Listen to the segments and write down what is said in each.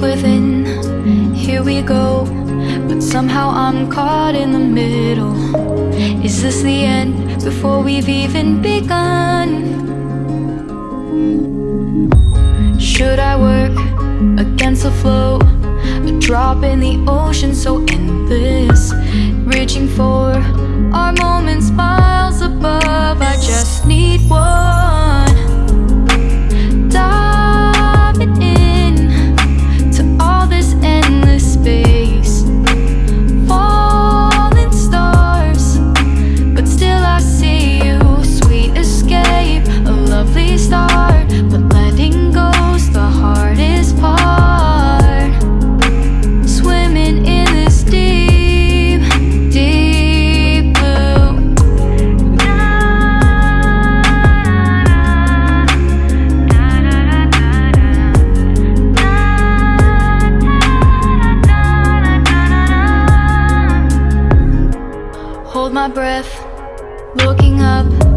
where we go But somehow I'm caught in the middle Is this the end before we've even begun? Should I work against the flow? A drop in the ocean so endless Reaching for Hold my breath, looking up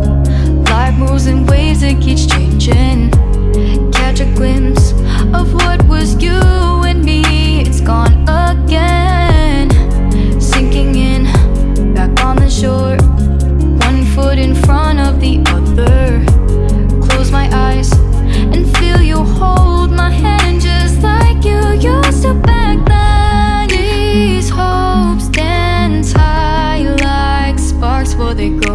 they go